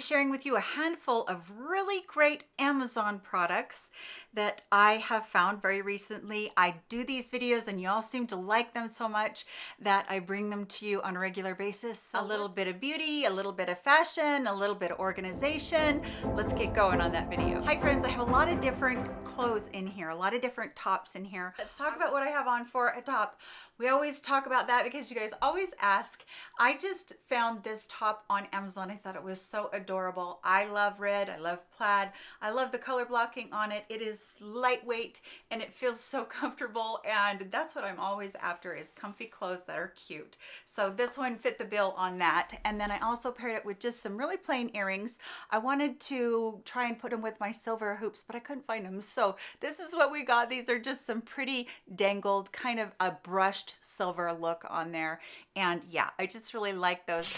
be sharing with you a handful of really great Amazon products that I have found very recently. I do these videos and y'all seem to like them so much that I bring them to you on a regular basis. A uh-huh. little bit of beauty, a little bit of fashion, a little bit of organization. Let's get going on that video. Hi friends, I have a lot of different clothes in here, a lot of different tops in here. Let's talk about what I have on for a top. We always talk about that because you guys always ask. I just found this top on Amazon. I thought it was so adorable. I love red. I love plaid. I love the color blocking on it. It is lightweight and it feels so comfortable and that's what I'm always after is comfy clothes that are cute. So this one fit the bill on that. And then I also paired it with just some really plain earrings. I wanted to try and put them with my silver hoops, but I couldn't find them. So this is what we got. These are just some pretty dangled, kind of a brushed silver look on there. And yeah, I just really like those.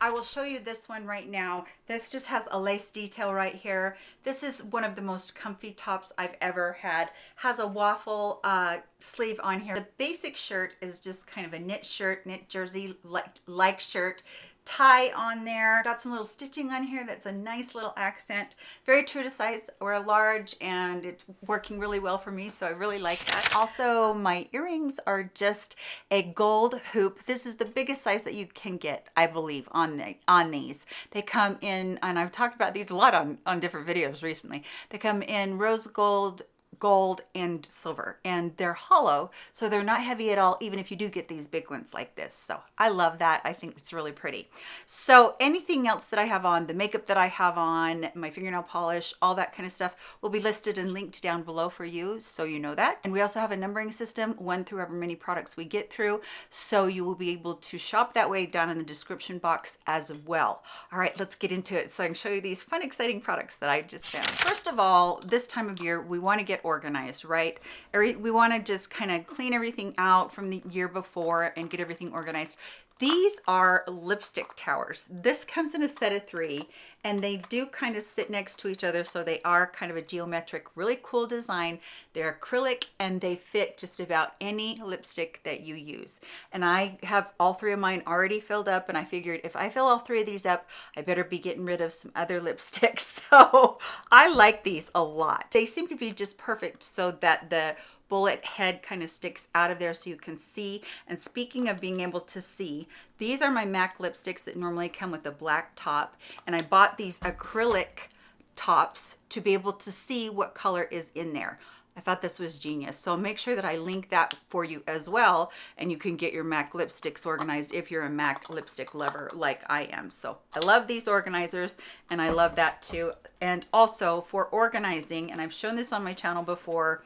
I will show you this one right now. This just has a lace detail right here. This is one of the most comfy tops I've ever had. Has a waffle uh, sleeve on here. The basic shirt is just kind of a knit shirt, knit jersey like, like shirt tie on there. Got some little stitching on here that's a nice little accent. Very true to size or a large and it's working really well for me so I really like that. Also my earrings are just a gold hoop. This is the biggest size that you can get I believe on the on these. They come in and I've talked about these a lot on, on different videos recently. They come in rose gold gold and silver and they're hollow so they're not heavy at all even if you do get these big ones like this. So i love that. I think it's really pretty. So anything else that i have on the makeup that i have on my fingernail polish all that kind of stuff will be listed and linked down below for you so you know that. And we also have a numbering system one through however many products we get through so you will be able to shop that way down in the description box as well. All right let's get into it. So i can show you these fun exciting products that i just found. First of all this time of year we want to get organized, right? We want to just kind of clean everything out from the year before and get everything organized. These are lipstick towers. This comes in a set of three and they do kind of sit next to each other. So they are kind of a geometric, really cool design. They're acrylic and they fit just about any lipstick that you use. And I have all three of mine already filled up and I figured if I fill all three of these up, I better be getting rid of some other lipsticks. So I like these a lot. They seem to be just perfect so that the bullet head kind of sticks out of there so you can see. And speaking of being able to see, these are my MAC lipsticks that normally come with a black top. And I bought these acrylic tops to be able to see what color is in there. I thought this was genius. So make sure that I link that for you as well. And you can get your MAC lipsticks organized if you're a MAC lipstick lover like I am. So I love these organizers and I love that too. And also for organizing, and I've shown this on my channel before,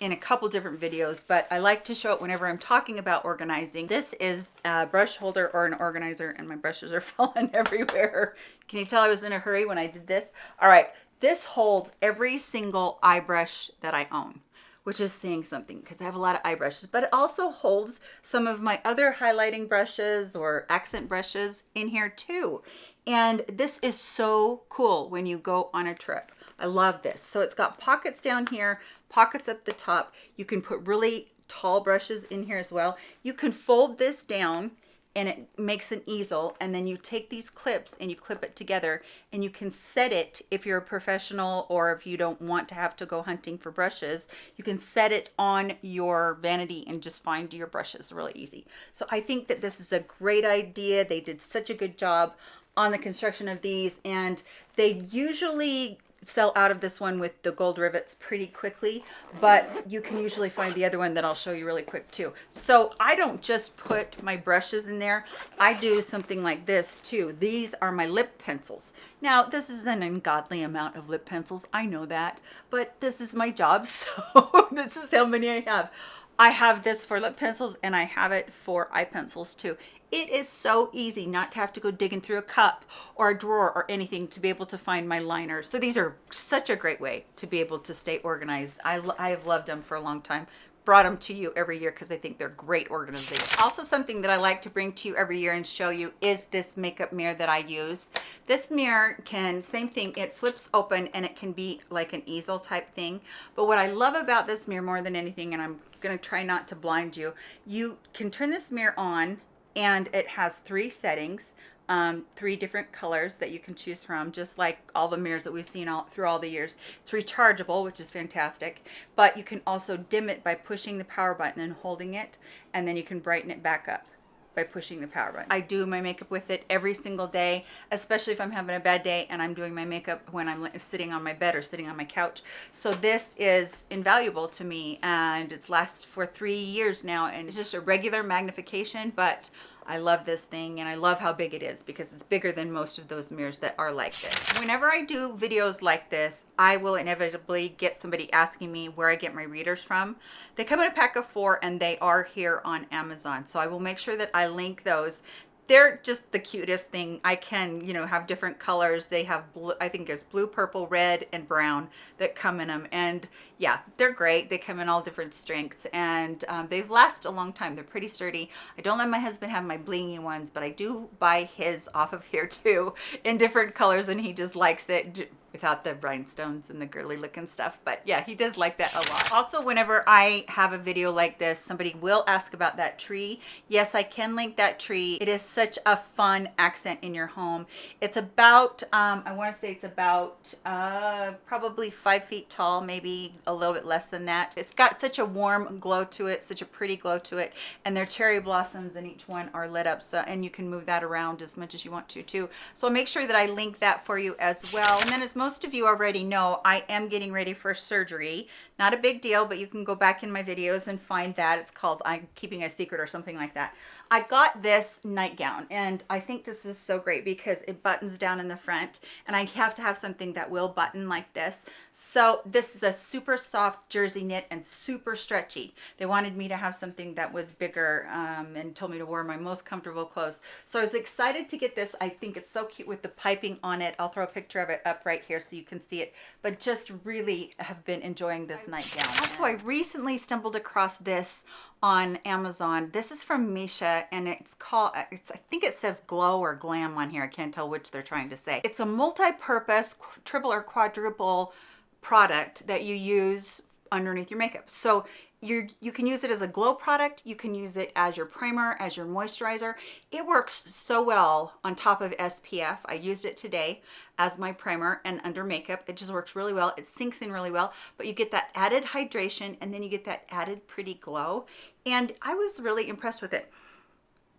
in a couple different videos, but I like to show it whenever I'm talking about organizing. This is a brush holder or an organizer and my brushes are falling everywhere. Can you tell I was in a hurry when I did this? All right, this holds every single eye brush that I own which is saying something because I have a lot of eye brushes, but it also holds some of my other highlighting brushes or accent brushes in here too. And this is so cool when you go on a trip. I love this. So it's got pockets down here, pockets up the top. You can put really tall brushes in here as well. You can fold this down and it makes an easel and then you take these clips and you clip it together and you can set it if you're a professional or if you don't want to have to go hunting for brushes you can set it on your vanity and just find your brushes really easy so i think that this is a great idea they did such a good job on the construction of these and they usually sell out of this one with the gold rivets pretty quickly, but you can usually find the other one that I'll show you really quick too. So I don't just put my brushes in there. I do something like this too. These are my lip pencils. Now, this is an ungodly amount of lip pencils. I know that, but this is my job. So this is how many I have. I have this for lip pencils and I have it for eye pencils too. It is so easy not to have to go digging through a cup or a drawer or anything to be able to find my liners. So these are such a great way to be able to stay organized. I, I have loved them for a long time brought them to you every year because I think they're great organization. Also something that I like to bring to you every year and show you is this makeup mirror that I use. This mirror can, same thing, it flips open and it can be like an easel type thing. But what I love about this mirror more than anything, and I'm gonna try not to blind you, you can turn this mirror on and it has three settings um, three different colors that you can choose from, just like all the mirrors that we've seen all through all the years. It's rechargeable, which is fantastic, but you can also dim it by pushing the power button and holding it, and then you can brighten it back up by pushing the power button. I do my makeup with it every single day, especially if I'm having a bad day and I'm doing my makeup when I'm sitting on my bed or sitting on my couch. So this is invaluable to me and it's last for three years now and it's just a regular magnification, but I love this thing and I love how big it is because it's bigger than most of those mirrors that are like this. Whenever I do videos like this, I will inevitably get somebody asking me where I get my readers from. They come in a pack of four and they are here on Amazon. So I will make sure that I link those they're just the cutest thing. I can, you know, have different colors. They have blue, I think there's blue, purple, red, and brown that come in them. And yeah, they're great. They come in all different strengths and um, they last a long time. They're pretty sturdy. I don't let my husband have my blingy ones, but I do buy his off of here too in different colors and he just likes it without the rhinestones and the girly looking stuff. But yeah, he does like that a lot. Also, whenever I have a video like this, somebody will ask about that tree. Yes, I can link that tree. It is such a fun accent in your home. It's about, um, I want to say it's about uh, probably five feet tall, maybe a little bit less than that. It's got such a warm glow to it, such a pretty glow to it. And their cherry blossoms in each one are lit up. So, and you can move that around as much as you want to too. So I'll make sure that I link that for you as well. And then as most of you already know, I am getting ready for surgery. Not a big deal, but you can go back in my videos and find that. It's called I'm Keeping a Secret or something like that. I got this nightgown and I think this is so great because it buttons down in the front and I have to have something that will button like this. So this is a super soft jersey knit and super stretchy. They wanted me to have something that was bigger um, and told me to wear my most comfortable clothes. So I was excited to get this. I think it's so cute with the piping on it. I'll throw a picture of it up right here so you can see it, but just really have been enjoying this nightgown. Also, I recently stumbled across this on Amazon. This is from Missha and it's called, it's I think it says glow or glam on here. I can't tell which they're trying to say. It's a multi-purpose triple or quadruple product that you use underneath your makeup. So you you can use it as a glow product. You can use it as your primer, as your moisturizer. It works so well on top of SPF. I used it today as my primer and under makeup. It just works really well. It sinks in really well, but you get that added hydration and then you get that added pretty glow. And I was really impressed with it.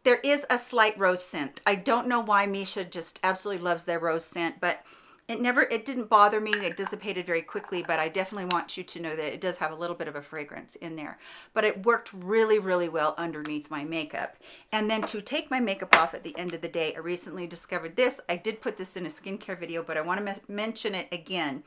There is a slight rose scent. I don't know why Missha just absolutely loves their rose scent, but it never it didn't bother me it dissipated very quickly but i definitely want you to know that it does have a little bit of a fragrance in there. But it worked really really well underneath my makeup. And then to take my makeup off at the end of the day i recently discovered this. I did put this in a skincare video but i want to mention it again.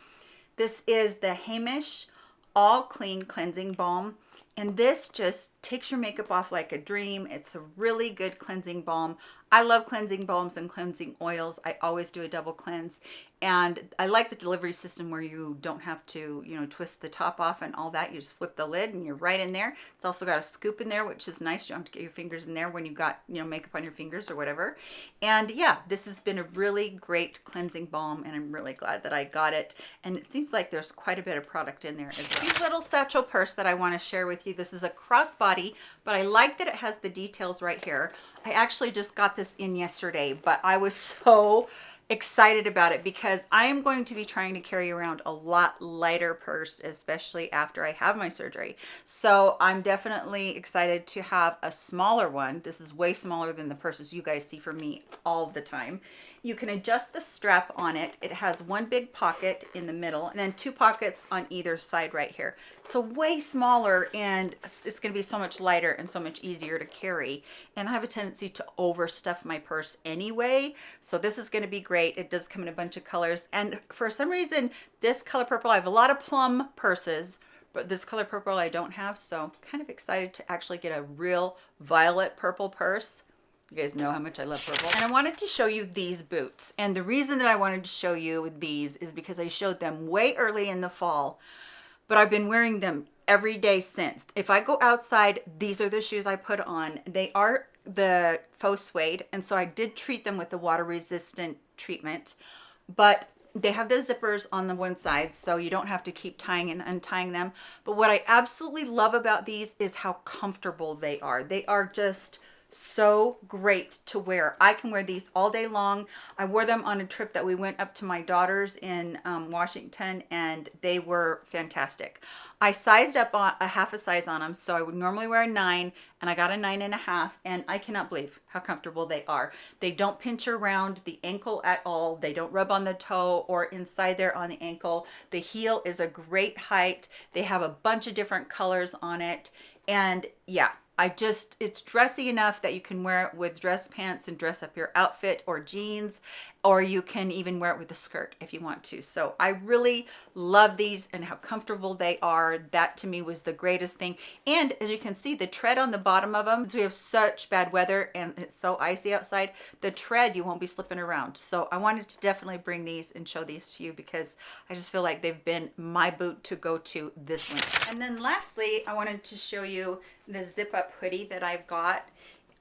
This is the Heimish all clean cleansing balm. And this just takes your makeup off like a dream. It's a really good cleansing balm. I love cleansing balms and cleansing oils. I always do a double cleanse. And I like the delivery system where you don't have to, you know, twist the top off and all that. You just flip the lid and you're right in there. It's also got a scoop in there, which is nice. You don't have to get your fingers in there when you've got, you know, makeup on your fingers or whatever. And yeah, this has been a really great cleansing balm and I'm really glad that I got it. And it seems like there's quite a bit of product in there as well. This little satchel purse that I want to share with you. This is a crossbody, but I like that it has the details right here. I actually just got this in yesterday, but I was so excited about it because I am going to be trying to carry around a lot lighter purse, especially after I have my surgery. So I'm definitely excited to have a smaller one. This is way smaller than the purses you guys see from me all the time. You can adjust the strap on it. It has one big pocket in the middle and then two pockets on either side right here. So way smaller and it's going to be so much lighter and so much easier to carry. And I have a tendency to overstuff my purse anyway. So this is going to be great. It does come in a bunch of colors. And for some reason, this color purple, I have a lot of plum purses but this color purple I don't have so kind of excited to actually get a real violet purple purse you guys know how much I love purple. And I wanted to show you these boots. And the reason that I wanted to show you these is because I showed them way early in the fall, but I've been wearing them every day since. If I go outside, these are the shoes I put on. They are the faux suede, and so I did treat them with the water resistant treatment, but they have the zippers on the one side, so you don't have to keep tying and untying them. But what I absolutely love about these is how comfortable they are. They are just so great to wear. I can wear these all day long. I wore them on a trip that we went up to my daughter's in um, Washington and they were fantastic. I sized up a half a size on them. So I would normally wear a nine and I got a nine and a half and I cannot believe how comfortable they are. They don't pinch around the ankle at all. They don't rub on the toe or inside there on the ankle. The heel is a great height. They have a bunch of different colors on it. And yeah, I just, it's dressy enough that you can wear it with dress pants and dress up your outfit or jeans, or you can even wear it with a skirt if you want to. So I really love these and how comfortable they are. That to me was the greatest thing. And as you can see, the tread on the bottom of them, since we have such bad weather and it's so icy outside, the tread, you won't be slipping around. So I wanted to definitely bring these and show these to you because I just feel like they've been my boot to go to this winter. And then lastly, I wanted to show you the zip up hoodie that I've got.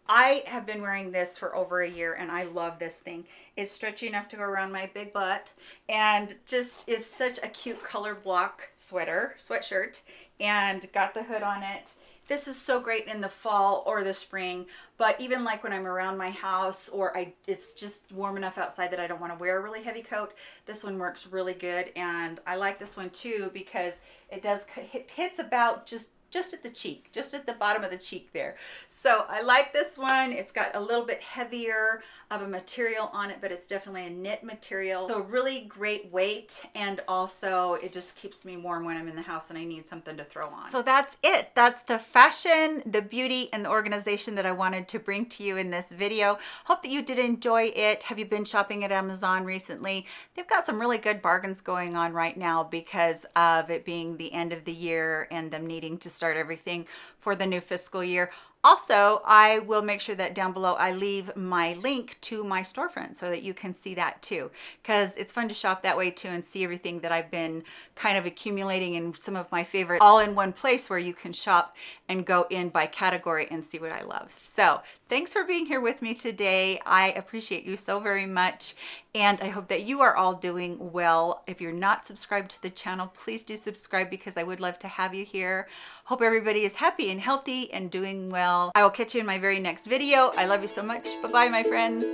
I have been wearing this for over a year and I love this thing. It's stretchy enough to go around my big butt and just is such a cute color block sweater, sweatshirt and got the hood on it. This is so great in the fall or the spring, but even like when I'm around my house or I, it's just warm enough outside that I don't want to wear a really heavy coat, this one works really good. And I like this one too because it does, it hits about just just at the cheek, just at the bottom of the cheek there. So I like this one. It's got a little bit heavier of a material on it, but it's definitely a knit material. So really great weight. And also it just keeps me warm when I'm in the house and I need something to throw on. So that's it. That's the fashion, the beauty, and the organization that I wanted to bring to you in this video. Hope that you did enjoy it. Have you been shopping at Amazon recently? They've got some really good bargains going on right now because of it being the end of the year and them needing to start everything for the new fiscal year. Also, I will make sure that down below I leave my link to my storefront so that you can see that too, because it's fun to shop that way too and see everything that I've been kind of accumulating in some of my favorite all in one place where you can shop and go in by category and see what I love. So thanks for being here with me today. I appreciate you so very much. And I hope that you are all doing well. If you're not subscribed to the channel, please do subscribe because I would love to have you here. Hope everybody is happy and healthy and doing well. I will catch you in my very next video. I love you so much. Bye-bye, my friends.